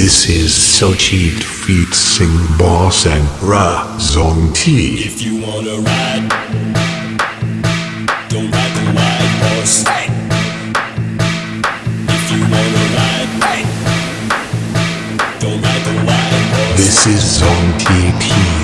This is Sochi feat Sing Boss and Ra Zong T. If you wanna ride, don't ride the white horse. If you wanna ride, don't ride the white horse. This is Zong t